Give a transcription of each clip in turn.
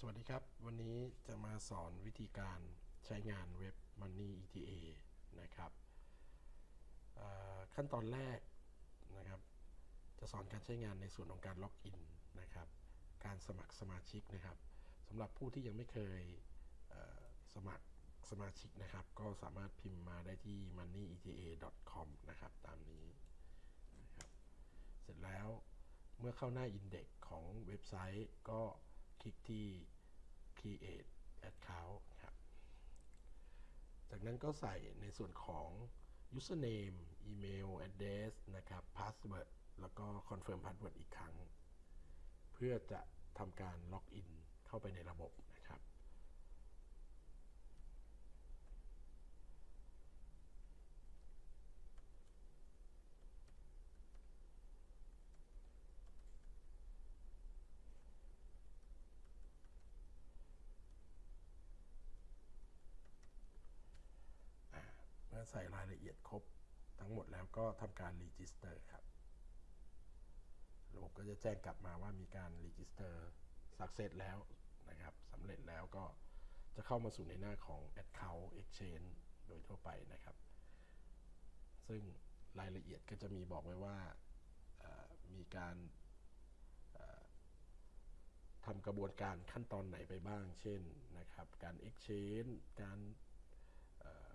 สวัสดีครับ วันนี้จะมาสอนวิธีการใช้งานเว็บ Money ETA นะครับขั้นตอนแรกนะครับ จะสอนการใช้งานในส่วนของการล็อกอินนะครับ การสมัครสมาชิกนะครับสำหรับผู้ที่ยังไม่เคยสมัครสมาชิกนะครับ ก็สามารถพิมพ์มาได้ที่ moneyeta.com นะครับ ตามนี้นะครับเสร็จแล้วเมื่อเข้าหน้า Index ของเว็บไซต์ก็ คลิกที่ create account ครับ จากนั้นก็ใส่ในส่วนของ username email address นะครับ password แล้วก็ confirm password อีกครั้ง เพื่อจะทำการล็อกอินเข้าไปในระบบนะครับ อ่าเมื่อ ใส่รายละเอียดครบทั้งหมดแล้วก็ทำการ register ครับ ระบบก็จะแจ้งกลับมาว่ามีการ register success แล้วนะครับสำเร็จแล้วก็จะเข้ามาสู่ในหน้าของ Account Exchange โดยทั่วไปนะครับ ซึ่งรายละเอียดก็จะมีบอกไว้ว่ามีการทำกระบวนการขั้นตอนไหนไปบ้าง เช่นนะครับ การ Exchange การเอ่อ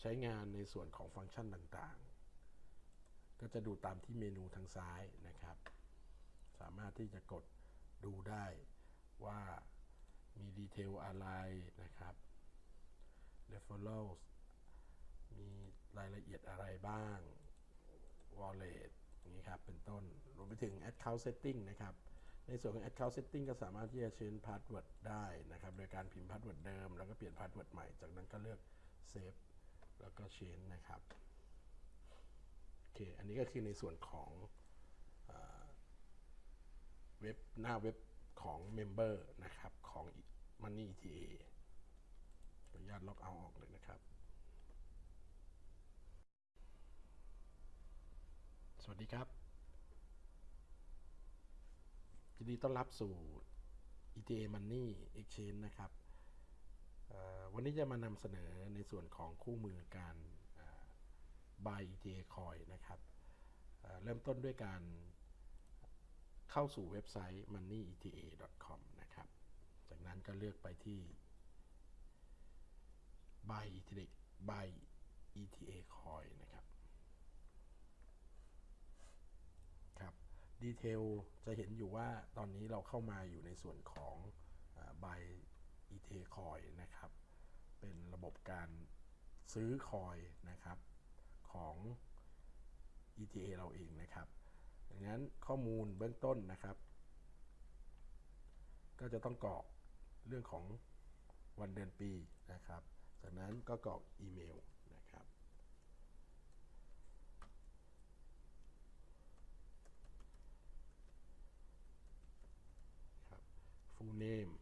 ใช้งานในส่วนของฟังก์ชันต่างๆ ก็จะดูตามที่เมนูทางซ้ายนะครับ สามารถที่จะกดดูได้ว่ามีดีเทลอะไรนะครับ referrals มีรายละเอียดอะไรบ้าง wallet อย่างนี้ครับ เป็นต้น รวมไปถึง account setting นะครับ ในส่วนของ account setting ก็สามารถที่จะ change password ได้นะครับ โดยการพิมพ์ password เดิม แล้วก็เปลี่ยน password ใหม่ จากนั้นก็เลือก save แล้วก็ change นะครับโอเคอันนี้ก็คือในส่วนของเว็บหน้าเว็บของ Member นะครับ ของ Money ETA ขออนุญาตล็อกเอาออกเลยนะครับ สวัสดีครับยินดีต้อนรับสู่ ETA Money Exchange นะครับ วันนี้จะมานำเสนอในส่วนของคู่มือการ buy ETA coin นะครับเเริ่มต้นด้วยการเข้าสู่เว็บไซต์ moneyeta.com นะครับ จากนั้นก็เลือกไปที่ buy ETA buy ETA coin นะครับ ครับ ดีเทลจะเห็นอยู่ว่าตอนนี้เราเข้ามาอยู่ในส่วนของใบ ET การซื้อคอยนะครับของ ETA เราเองนะครับดังนั้นข้อมูลเบื้องต้นนะครับ ก็จะต้องกรอกเรื่องของวันเดือนปีนะครับ จากนั้นก็กรอกอีเมลนะครับ ครับ full name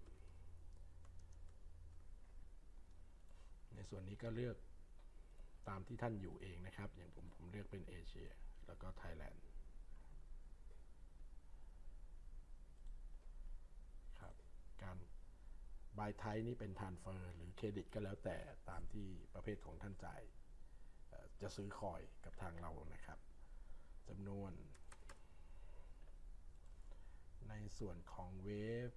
ใน ส่วนนี้ก็เลือกตามที่ท่านอยู่เองนะครับ อย่างผมผมเลือกเป็นเอเชีย แล้วก็ไทยแลนด์ครับ การบายไทยนี่เป็นทานเฟอร์หรือเครดิตก็แล้วแต่ตามที่ประเภทของท่านจ่ายจะซื้อคอยกับทางเรานะครับจำนวน ในส่วนของเว็บ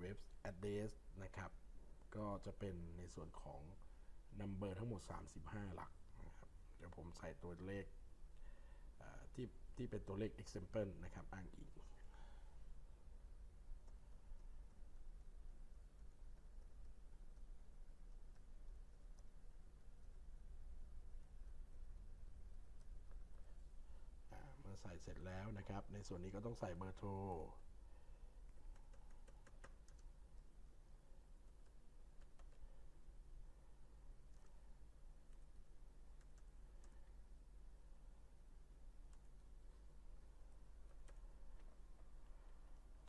เว็บ address นะครับ ก็จะเป็นในส่วนของ number ทั้งหมด 35 หลักนะครับเดี๋ยวผมใส่ตัวเลขที่ที่เป็นตัวเลข example นะครับอ้างอิงเมื่อใส่เสร็จแล้วนะครับ ในส่วนนี้ก็ต้องใส่เบอร์โทร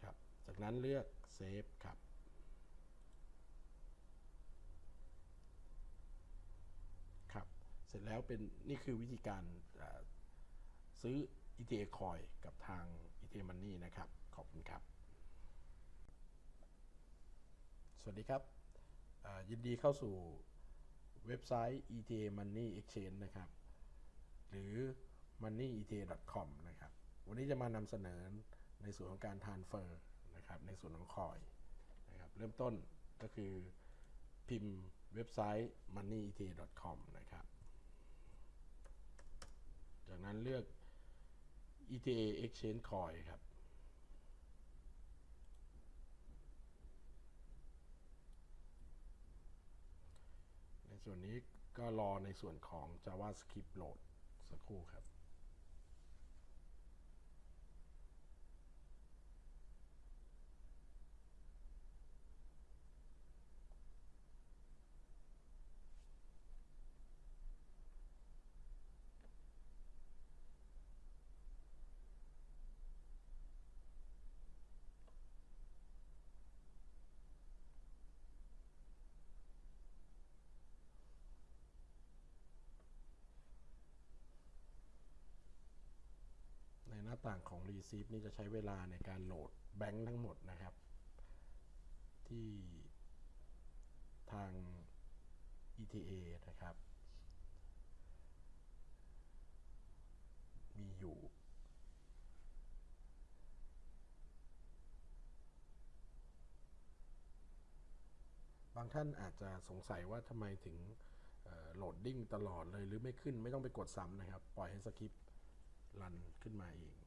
ครับ จาก นั้นเลือกเซฟครับ ครับ เสร็จแล้วเป็นนี่คือวิธีการซื้อ ETA Coin กับทาง ETA Money นะครับ ขอบคุณครับ สวัสดีครับ ยินดีเข้าสู่เว็บไซต์ ETA Money Exchange นะครับ หรือ moneyeta.com นะครับ วันนี้จะมานำเสนอในส่วนของการทานเฟอร์ นะครับในส่วนของคอยนะครับเริ่มต้นก็คือพิมพ์เว็บไซต์ moneyet.com นะครับ จากนั้นเลือก ETA Exchange Coin ครับ ในส่วนนี้ก็รอในส่วนของ JavaScript โหลดสักครู่ครับาต่างของ Receive นี่จะใช้เวลาในการโหลดแบงค์ทั้งหมดนะครับ ที่ทาง ETA นะครับ มีอยู่บางท่านอาจจะสงสัยว่าทำไมถึง loading ตลอดเลยหรือไม่ขึ้นไม่ต้องไปกดซ้ำนะครับ ปล่อยให้สคริปต์รันขึ้นมาเอง